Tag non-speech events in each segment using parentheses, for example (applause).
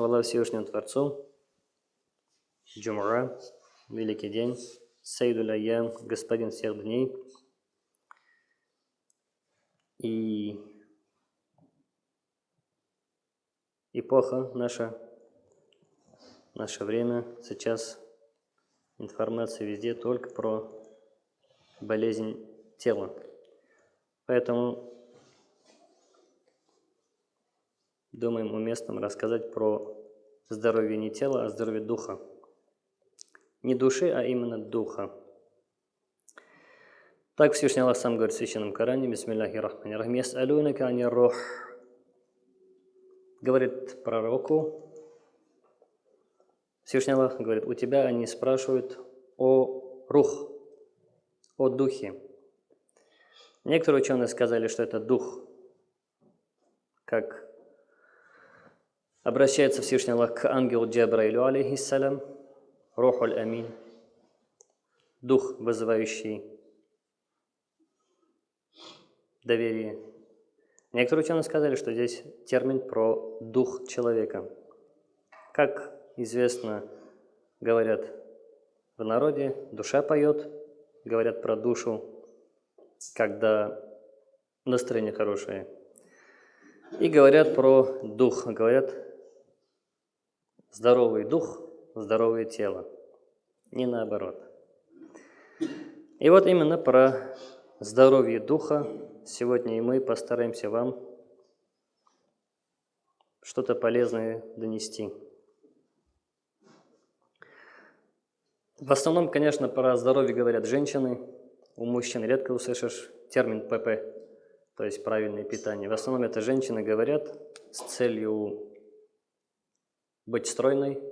хвала Всевышнему Творцу. Джумра, великий день, Сейдуль Айям, господин всех дней. И эпоха наша, наше время, сейчас информация везде только про болезнь тела. Поэтому думаем уместным рассказать про здоровье не тела, а здоровье духа. Не души, а именно духа. Так Всевышний Аллах сам говорит в Священном Коране, Бисмиллахи Рахмани Рахим, Яс'алунака ани рух. Говорит пророку, Всевышний Аллах говорит, у тебя они спрашивают о рух, о духе. Некоторые ученые сказали, что это дух, как Обращается Всевышний Аллах к ангелу Джабраилю, алейхиссалям, Рухуль Амин, дух, вызывающий доверие. Некоторые ученые сказали, что здесь термин про дух человека. Как известно, говорят в народе, душа поет, говорят про душу, когда настроение хорошее. И говорят про дух, говорят Здоровый дух, здоровое тело. Не наоборот. И вот именно про здоровье духа сегодня и мы постараемся вам что-то полезное донести. В основном, конечно, про здоровье говорят женщины. У мужчин редко услышишь термин ПП, то есть правильное питание. В основном это женщины говорят с целью быть стройной.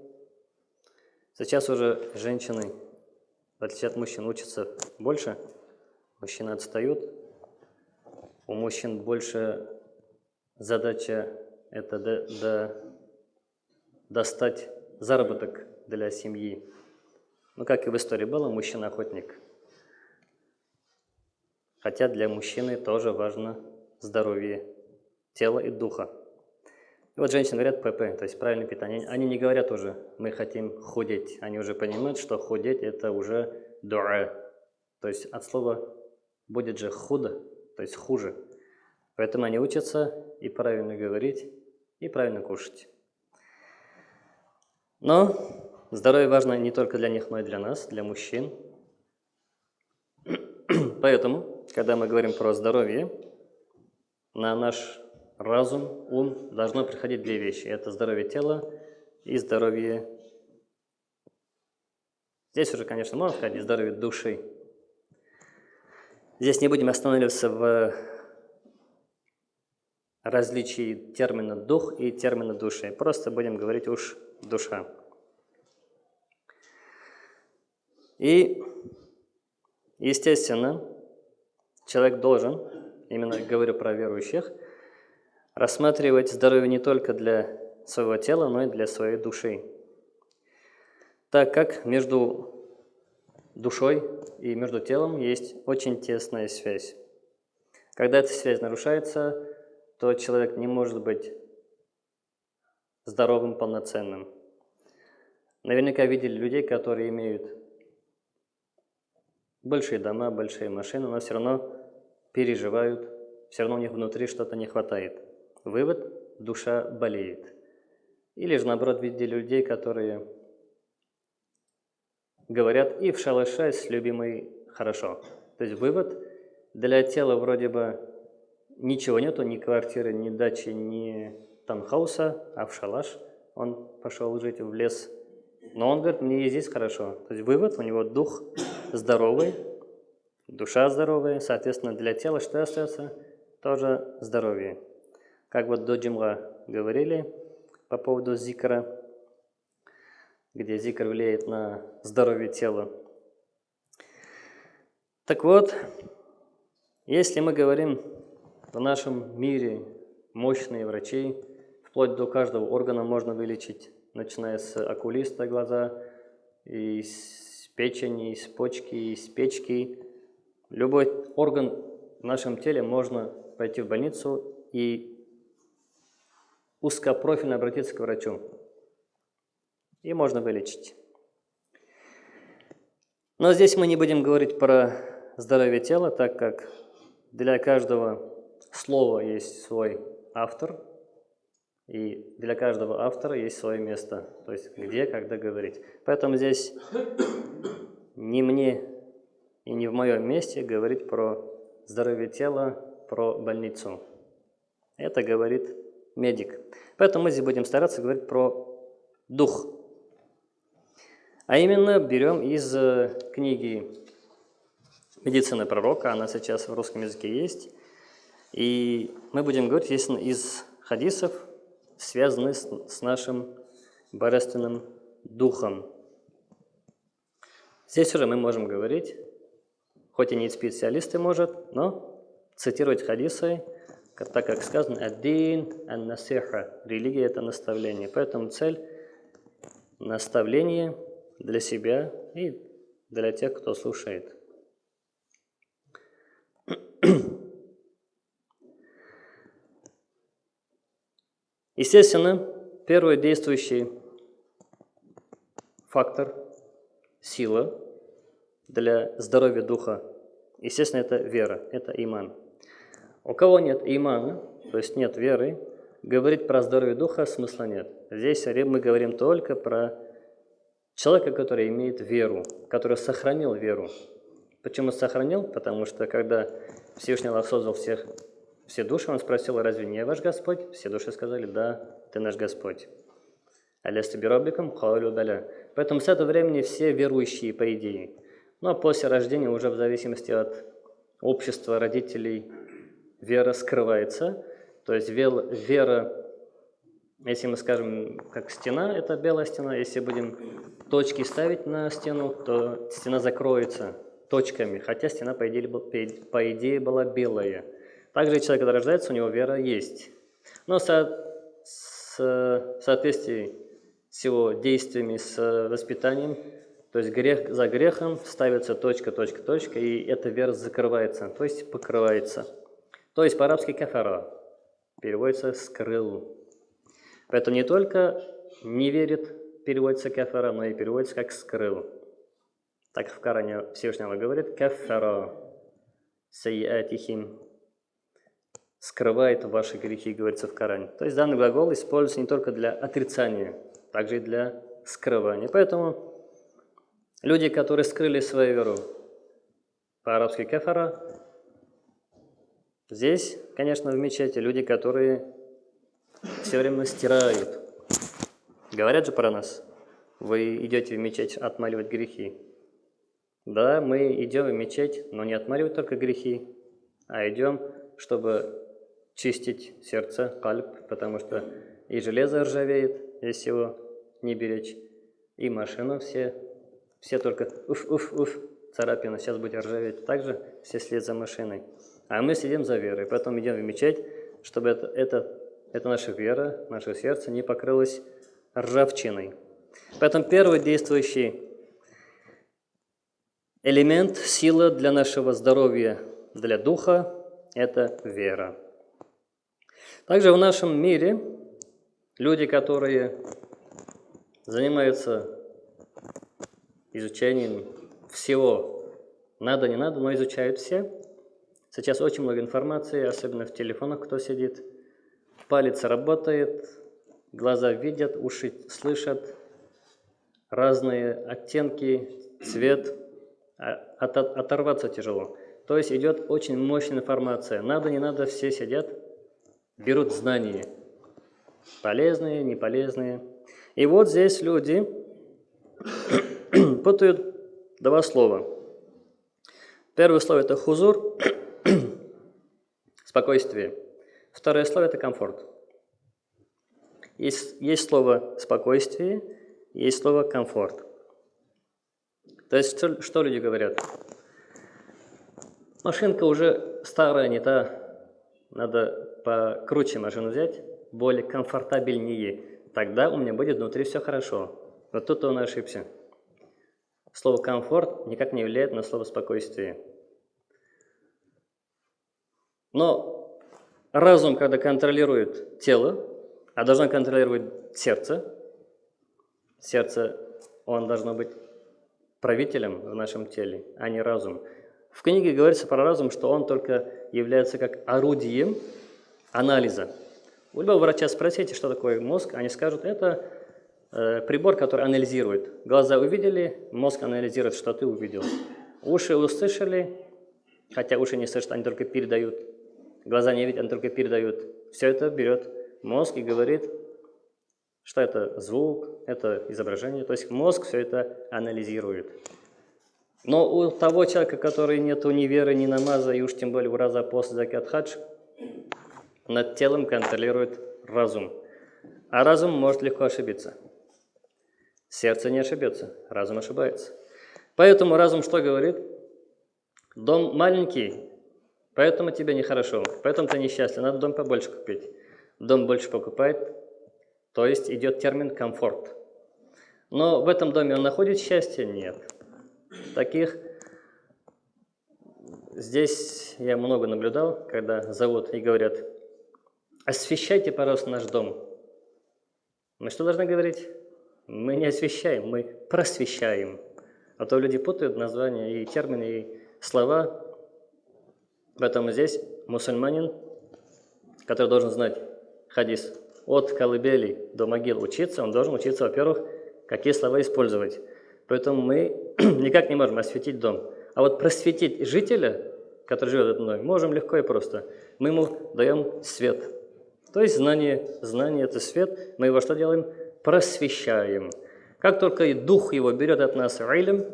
Сейчас уже женщины, в отличие от мужчин, учатся больше. Мужчины отстают. У мужчин больше задача это до, до, достать заработок для семьи. Ну, как и в истории было, мужчина-охотник. Хотя для мужчины тоже важно здоровье тела и духа. И вот женщины говорят ПП, то есть правильное питание. Они не говорят уже, мы хотим худеть. Они уже понимают, что худеть это уже дуа. То есть от слова будет же худо, то есть хуже. Поэтому они учатся и правильно говорить, и правильно кушать. Но здоровье важно не только для них, но и для нас, для мужчин. (clears throat) Поэтому, когда мы говорим про здоровье, на наш разум, ум должно приходить две вещи. Это здоровье тела и здоровье... Здесь уже, конечно, можно сказать, здоровье души. Здесь не будем останавливаться в различии термина «дух» и термина «души». Просто будем говорить уж «душа». И, естественно, человек должен, именно говорю про верующих, рассматривать здоровье не только для своего тела, но и для своей души. Так как между душой и между телом есть очень тесная связь. Когда эта связь нарушается, то человек не может быть здоровым, полноценным. Наверняка видели людей, которые имеют большие дома, большие машины, но все равно переживают, все равно у них внутри что-то не хватает. Вывод – душа болеет. Или же, наоборот, видели людей, которые говорят и в шалаше с любимой хорошо. То есть вывод – для тела вроде бы ничего нету, ни квартиры, ни дачи, ни танхауса, а в шалаш он пошел жить в лес. Но он говорит, мне и здесь хорошо. То есть вывод, у него дух здоровый, душа здоровая, соответственно, для тела что остается? Тоже здоровье. Как вот до джимра говорили по поводу зикра, где зикр влияет на здоровье тела. Так вот, если мы говорим в нашем мире мощные врачи, вплоть до каждого органа можно вылечить, начиная с окулиста глаза, из печени, из почки, из печки. Любой орган в нашем теле можно пойти в больницу и узкопрофильно обратиться к врачу. и можно вылечить. Но здесь мы не будем говорить про здоровье тела, так как для каждого слова есть свой автор, и для каждого автора есть свое место, то есть где, когда говорить. Поэтому здесь не мне и не в моем месте говорить про здоровье тела, про больницу. Это говорит медик. Поэтому мы здесь будем стараться говорить про дух. А именно берем из э, книги «Медицина пророка», она сейчас в русском языке есть. И мы будем говорить, естественно, из хадисов, связанных с, нашим божественным духом. Здесь уже мы можем говорить, хоть и не специалисты может, но цитировать хадисы, так как сказано «Аддин ан-насиха» – религия – это наставление. Поэтому цель – наставление для себя и для тех, кто слушает. (clears throat) Естественно, первый действующий фактор – сила для здоровья духа. Естественно, это вера, это иман. У кого нет имана, то есть нет веры, говорить про здоровье духа смысла нет. Здесь мы говорим только про человека, который имеет веру, который сохранил веру. Почему сохранил? Потому что когда Всевышний Аллах создал всех все души, он спросил, разве не ваш Господь? Все души сказали, да, ты наш Господь. Алясту бирабикам каулю баля. Поэтому с этого времени все верующие, по идее. Но после рождения уже в зависимости от общества родителей вера скрывается. То есть вера, если мы скажем, как стена, это белая стена. Если будем точки ставить на стену, то стена закроется точками, хотя стена, по идее, по идее была белая. Также человек, когда рождается, у него вера есть. Но со, с, в соответствии с его действиями, с воспитанием, то есть грех за грехом ставится точка, точка, точка, и эта вера закрывается, то есть покрывается. То есть по-арабски кафара переводится «скрыл». Поэтому не только не верит, переводится кафара, но и переводится как «скрыл». Так в Коране Всевышний говорит «кафара сайятихим» скрывает ваши грехи, говорится в Коране. То есть данный глагол используется не только для отрицания, также и для скрывания. Поэтому люди, которые скрыли свою веру, по-арабски кефара, здесь, конечно, в мечети люди, которые все время стирают. Говорят же про нас, вы идете в мечеть отмаливать грехи. Да, мы идем в мечеть, но не отмаливать только грехи, а идем, чтобы чистить сердце, кальп, потому что и железо ржавеет, если его не беречь, и машину все, все только уф-уф-уф, царапина, сейчас будет ржаветь. Также все след за машиной. А мы сидим за верой, потом идем в мечеть, чтобы это, это, это наша вера, наше сердце не покрылось ржавчиной. Поэтому первый действующий элемент, сила для нашего здоровья, для духа – это вера. Также в нашем мире люди, которые занимаются изучением всего, надо, не надо, но изучают все. Сейчас очень много информации, особенно в телефонах, кто сидит. Палец работает, глаза видят, уши слышат, разные оттенки, цвет. А, от, оторваться тяжело. То есть идет очень мощная информация. Надо, не надо, все сидят, берут знания. Полезные, неполезные. И вот здесь люди (coughs) путают два слова. Первое слово – это хузур, спокойствие. Второе слово – это комфорт. Есть, есть слово «спокойствие», есть слово «комфорт». То есть что, что люди говорят? Машинка уже старая, не та, надо покруче машину взять, более комфортабельнее, тогда у меня будет внутри все хорошо. Вот тут он ошибся. Слово «комфорт» никак не влияет на слово «спокойствие». Но разум, когда контролирует тело, а должен контролировать сердце, Сердце, он должно быть правителем в нашем теле, а не разум. В книге говорится про разум, что он только является как орудием анализа. У любого врача спросите, что такое мозг, они скажут, это э, прибор, который анализирует. Глаза увидели, мозг анализирует, что ты увидел. Уши услышали, хотя уши не слышат, они только передают. Глаза не видят, они только передают. Все это берет мозг и говорит, что это звук, это изображение. То есть мозг все это анализирует. Но у того человека, который нет ни веры, ни намаза, и уж тем более в раза после закат хадж, над телом контролирует разум. А разум может легко ошибиться. Сердце не ошибется, разум ошибается. Поэтому разум что говорит? Дом маленький, поэтому тебе нехорошо, поэтому ты несчастлив, надо дом побольше купить. Дом больше покупает, то есть идет термин комфорт. Но в этом доме он находит счастье? Нет. Таких здесь я много наблюдал, когда зовут и говорят, освещайте, пожалуйста, наш дом. Мы что должны говорить? Мы не освещаем, мы просвещаем. А то люди путают названия и термины, и слова. Поэтому здесь мусульманин, который должен знать хадис от колыбели до могил учиться, он должен учиться, во-первых, какие слова использовать. Поэтому мы (clears throat) никак не можем осветить дом. А вот просветить жителя, который живет в этом можем легко и просто. Мы ему даем свет. То есть знание, знание – это свет. Мы его что делаем? Просвещаем. Как только дух его берет от нас райлем,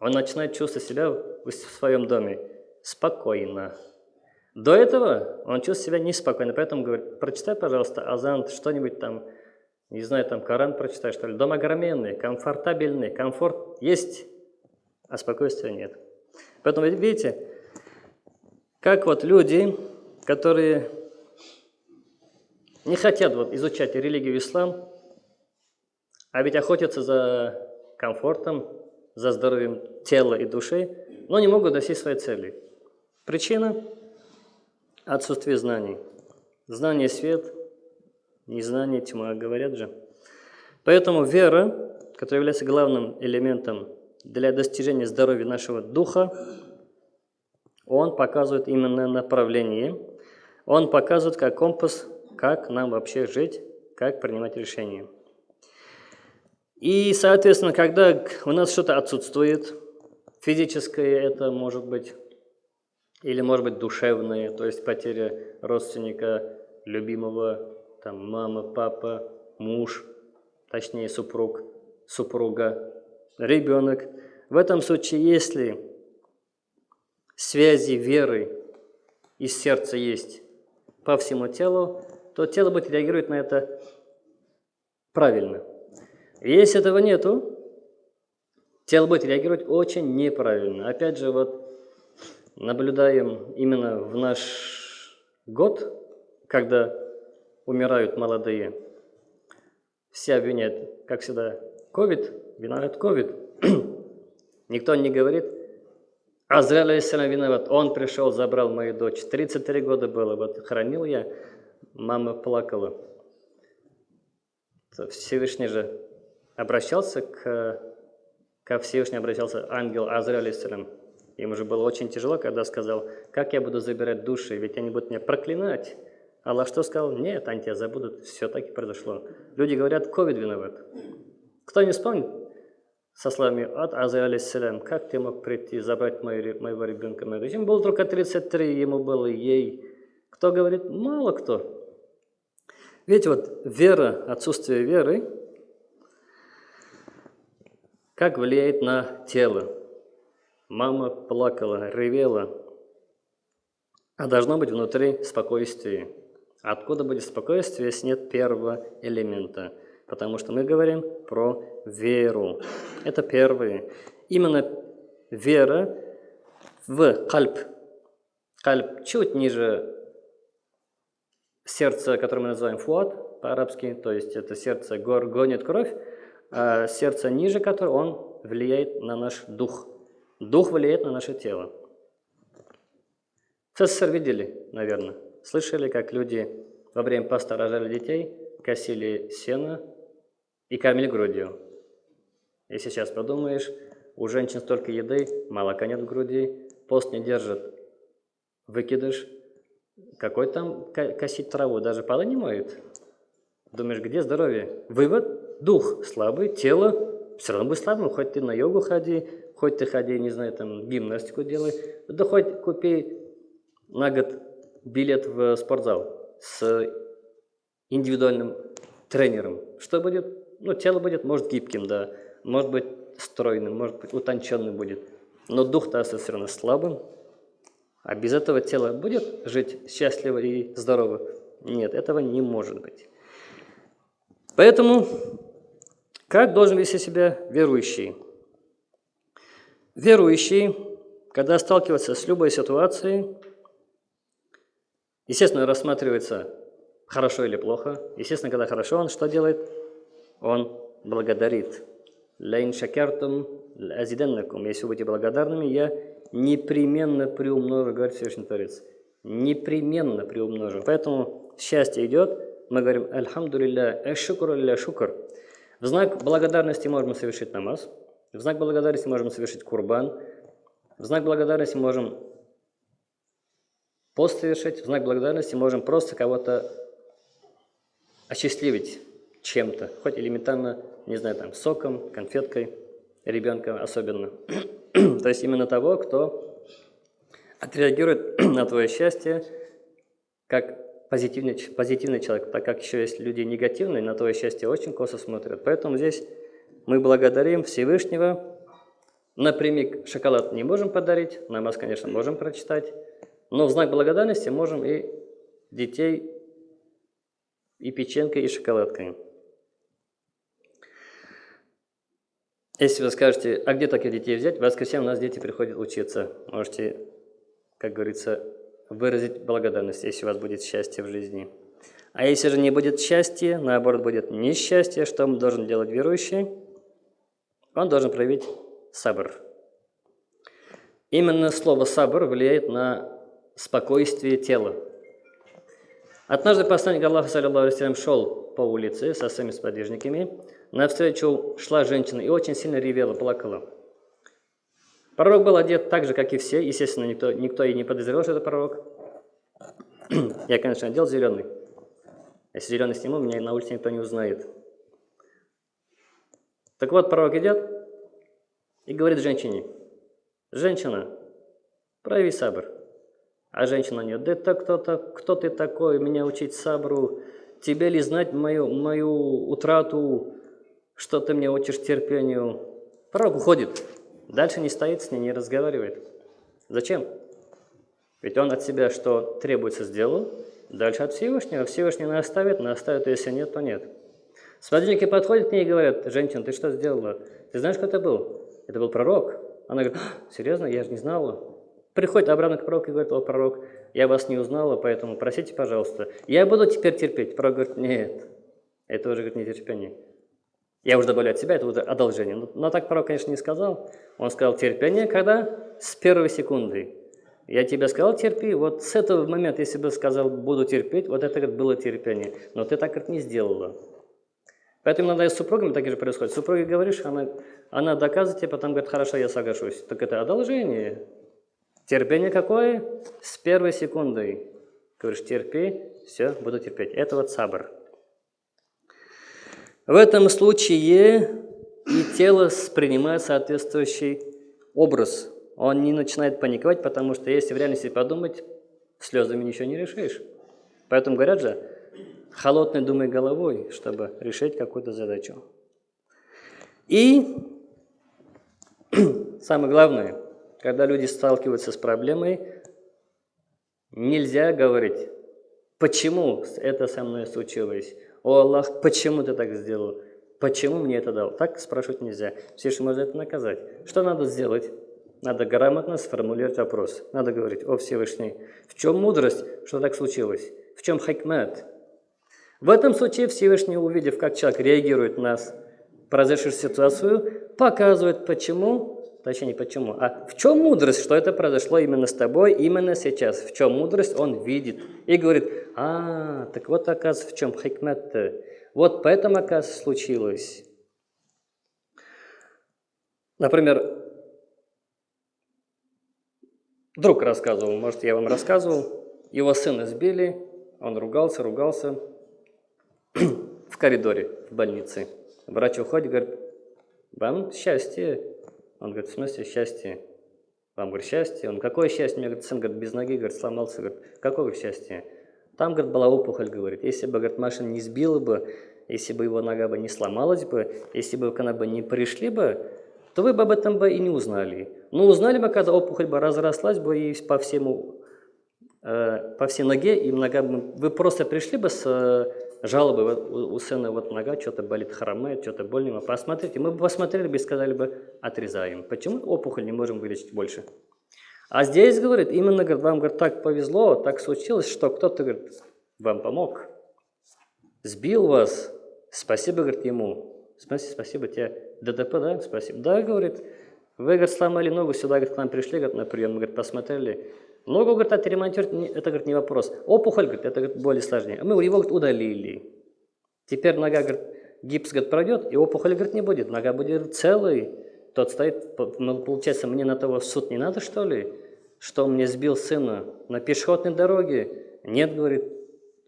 он начинает чувствовать себя в своем доме спокойно. До этого он чувствует себя неспокойно, поэтому говорит, прочитай, пожалуйста, Азан, что-нибудь там, не знаю, там Коран прочитай, что ли. Дом огроменный, комфортабельный, комфорт есть, а спокойствия нет. Поэтому, видите, как вот люди, которые не хотят вот изучать религию ислам, а ведь охотятся за комфортом, за здоровьем тела и души, но не могут достичь своей цели. Причина – отсутствие знаний. Знание – свет, незнание – тьма, говорят же. Поэтому вера, которая является главным элементом для достижения здоровья нашего духа, он показывает именно направление, он показывает как компас, как нам вообще жить, как принимать решения. И, соответственно, когда у нас что-то отсутствует, физическое это может быть, или может быть душевное, то есть потеря родственника, любимого, там, мама, папа, муж, точнее супруг, супруга, ребенок. В этом случае, если связи веры из сердца есть по всему телу, то тело будет реагировать на это правильно – если этого нету, тело будет реагировать очень неправильно. Опять же, вот наблюдаем именно в наш год, когда умирают молодые, все обвиняют, как всегда, ковид, виноват ковид. (clears throat) Никто не говорит, Азраиль алейсалям виноват, он пришел, забрал мою дочь. 33 года было, вот хранил я, мама плакала. Всевышний же обращался к, ко Всевышнему, обращался ангел Азраиль, алейсалям. Ему же было очень тяжело, когда сказал, как я буду забирать души, ведь они будут меня проклинать. Аллах что сказал? Нет, они тебя забудут. Все так и произошло. Люди говорят, ковид виноват. Кто не вспомнит со словами от Азраиля, алейсалям, как ты мог прийти забрать моего ребенка? Ему было только 33, ему было ей. Кто говорит? Мало кто. Видите, вот вера, отсутствие веры – как влияет на тело? Мама плакала, ревела, а должно быть внутри спокойствие. Откуда будет спокойствие, если нет первого элемента? Потому что мы говорим про веру. Это первое. Именно вера в кальп. Кальп чуть ниже сердца, которое мы называем фуат по-арабски, то есть это сердце гор, гонит кровь, а сердце ниже которого он влияет на наш дух. Дух влияет на наше тело. В СССР видели, наверное, слышали, как люди во время поста рожали детей, косили сено, и кормили грудью. Если сейчас подумаешь, у женщин столько еды, молока нет в груди, пост не держит, выкидыш, какой там косить траву, даже полы не моет. Думаешь, где здоровье? Вывод, дух слабый, тело все равно будет слабым, хоть ты на йогу ходи, хоть ты ходи, не знаю, там гимнастику делай, да хоть купи на год билет в спортзал с индивидуальным тренером. Что будет? Ну, тело будет, может, гибким, да, может быть, стройным, может быть, утонченным будет, но дух-то остается все равно слабым, а без этого тело будет жить счастливо и здорово? Нет, этого не может быть. Поэтому, как должен вести себя верующий? Верующий, когда сталкивается с любой ситуацией, естественно, рассматривается хорошо или плохо. Естественно, когда хорошо, он что делает? Он благодарит. «Лайн шакертум азиденнакум». Если вы будете благодарными, я непременно приумножу, говорит Всевышний Творец. Непременно приумножу. Поэтому счастье идет, мы говорим «Альхамдулилля, эшукур алля шукр». В знак благодарности можем совершить намаз, в знак благодарности можем совершить курбан, в знак благодарности можем пост совершить, в знак благодарности можем просто кого-то осчастливить чем-то, хоть элементарно, не знаю, там, соком, конфеткой, ребенка особенно. (clears throat) То есть именно того, кто отреагирует (clears throat) на твое счастье как позитивный, позитивный человек, так как еще есть люди негативные, на твое счастье очень косо смотрят. Поэтому здесь мы благодарим Всевышнего. Напрямик шоколад не можем подарить, намаз, конечно, можем прочитать, но в знак благодарности можем и детей и печенкой, и шоколадкой. Если вы скажете, а где таких детей взять, в воскресенье у нас дети приходят учиться. Можете, как говорится, выразить благодарность, если у вас будет счастье в жизни. А если же не будет счастья, наоборот, будет несчастье, что он должен делать верующий? Он должен проявить сабр. Именно слово сабр влияет на спокойствие тела. Однажды посланник Аллаха, саллиллаху шел по улице со своими сподвижниками, Навстречу шла женщина и очень сильно ревела, плакала. Пророк был одет так же, как и все. Естественно, никто, никто и не подозревал, что это пророк. (clears throat) Я, конечно, одел зеленый. Если зеленый сниму, меня на улице никто не узнает. Так вот, пророк идет и говорит женщине, «Женщина, прояви сабр». А женщина не, «Да это кто-то, кто ты такой, меня учить сабру? Тебе ли знать мою, мою утрату что ты мне учишь терпению? Пророк уходит. Дальше не стоит с ней, не разговаривает. Зачем? Ведь он от себя что требуется сделал, дальше от Всевышнего. Всевышний наставит, наставит, если нет, то нет. Сподвижники подходят к ней и говорят, женщина, ты что сделала? Ты знаешь, кто это был? Это был пророк. Она говорит, серьезно, я же не знала. Приходит обратно к пророку и говорит, о, пророк, я вас не узнала, поэтому просите, пожалуйста. Я буду теперь терпеть. Пророк говорит, нет, это уже говорит, нетерпение. Я уже добавляю от себя, это уже одолжение. Но, но так пророк, конечно, не сказал. Он сказал терпение, когда? С первой секунды. Я тебе сказал терпи, вот с этого момента, если бы сказал буду терпеть, вот это говорит, было терпение. Но ты так говорит, не сделала. Поэтому иногда и с супругами так же происходит. Супруге говоришь, она, она доказывает тебе, потом говорит, хорошо, я соглашусь. Так это одолжение. Терпение какое? С первой секунды. Говоришь, терпи, все, буду терпеть. Это вот сабр. В этом случае и тело принимает соответствующий образ. Он не начинает паниковать, потому что если в реальности подумать, слезами ничего не решишь. Поэтому говорят же, холодной думай головой, чтобы решить какую-то задачу. И (clears throat) самое главное, когда люди сталкиваются с проблемой, нельзя говорить, почему это со мной случилось, «О Аллах, почему ты так сделал? Почему мне это дал?» Так спрашивать нельзя. Всевышний может это наказать. Что надо сделать? Надо грамотно сформулировать вопрос. Надо говорить, «О Всевышний, в чем мудрость, что так случилось? В чем хакмат?» В этом случае Всевышний, увидев, как человек реагирует на произошедшую ситуацию, показывает, почему точнее не почему, а в чем мудрость, что это произошло именно с тобой, именно сейчас, в чем мудрость он видит и говорит, а, так вот оказывается в чем хикмет. Вот поэтому, оказывается, случилось. Например, друг рассказывал, может, я вам рассказывал, его сына сбили, он ругался, ругался (clears throat) в коридоре в больнице. Врач уходит, говорит, вам счастье. Он говорит, в смысле счастье? Вам, говорит, счастье? Он, какое счастье? Мне говорит, сын, говорит, без ноги, говорит, сломался. Говорит, какое счастье? Там, говорит, была опухоль, говорит. Если бы, говорит, машина не сбила бы, если бы его нога бы не сломалась бы, если бы к она бы не пришли бы, то вы бы об этом бы и не узнали. Но узнали бы, когда опухоль бы разрослась бы и по всему, э, по всей ноге, и нога бы, вы просто пришли бы с вот, у, сына вот нога что-то болит, хромает, что-то больно, посмотрите. Мы бы посмотрели бы и сказали бы, отрезаем. Почему опухоль не можем вылечить больше? А здесь, говорит, именно, говорит, вам, говорит, так повезло, так случилось, что кто-то, говорит, вам помог, сбил вас, спасибо, говорит, ему. Спасибо, спасибо тебе. ДТП, да? Спасибо. Да, говорит, вы, говорит, сломали ногу, сюда, говорит, к нам пришли, говорит, на прием, мы, говорит, посмотрели. Ногу, говорит, отремонтировать, это, говорит, не вопрос. Опухоль, говорит, это, говорит, более сложнее. А мы его, говорит, удалили. Теперь нога, говорит, гипс, говорит, пройдет, и опухоль, говорит, не будет. Нога будет целой. Тот стоит, ну, получается, мне на того суд не надо, что ли? Что мне сбил сына на пешеходной дороге? Нет, говорит.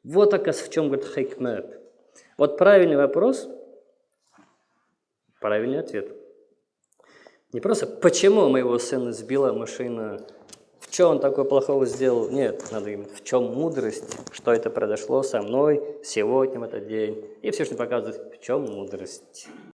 Вот, оказывается, в чем, говорит, хейкмет. Вот правильный вопрос, правильный ответ. Не просто, почему моего сына сбила машина, чем он такое плохого сделал? Нет, надо именно в чем мудрость, что это произошло со мной сегодня, в этот день. И все, что показывает, в чем мудрость.